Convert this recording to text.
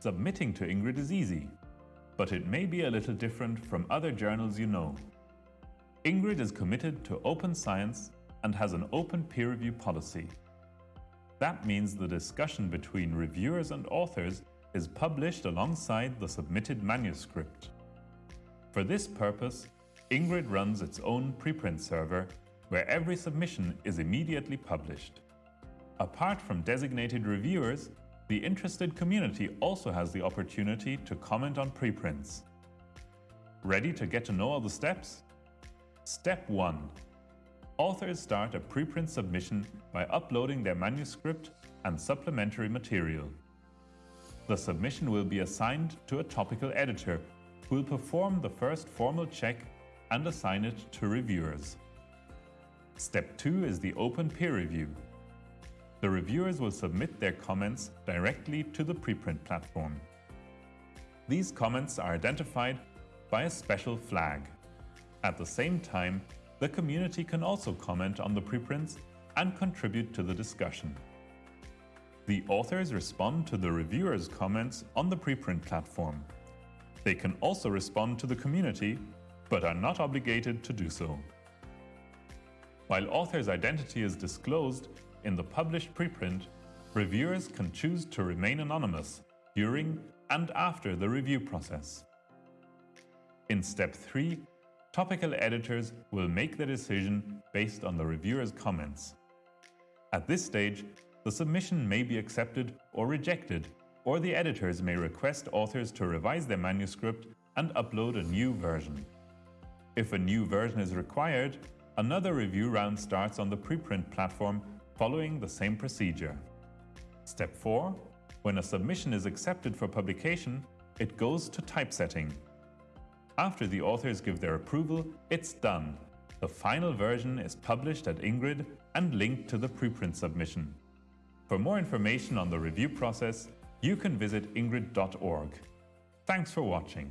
Submitting to Ingrid is easy, but it may be a little different from other journals you know. Ingrid is committed to open science and has an open peer review policy. That means the discussion between reviewers and authors is published alongside the submitted manuscript. For this purpose, Ingrid runs its own preprint server where every submission is immediately published. Apart from designated reviewers, the interested community also has the opportunity to comment on preprints. Ready to get to know all the steps? Step 1. Authors start a preprint submission by uploading their manuscript and supplementary material. The submission will be assigned to a topical editor who will perform the first formal check and assign it to reviewers. Step 2 is the open peer review. The reviewers will submit their comments directly to the preprint platform. These comments are identified by a special flag. At the same time, the community can also comment on the preprints and contribute to the discussion. The authors respond to the reviewers' comments on the preprint platform. They can also respond to the community, but are not obligated to do so. While author's identity is disclosed in the published preprint, reviewers can choose to remain anonymous during and after the review process. In step 3, topical editors will make the decision based on the reviewer's comments. At this stage, the submission may be accepted or rejected, or the editors may request authors to revise their manuscript and upload a new version. If a new version is required, another review round starts on the preprint platform following the same procedure. Step 4. When a submission is accepted for publication, it goes to typesetting. After the authors give their approval, it's done. The final version is published at Ingrid and linked to the preprint submission. For more information on the review process, you can visit ingrid.org. Thanks for watching.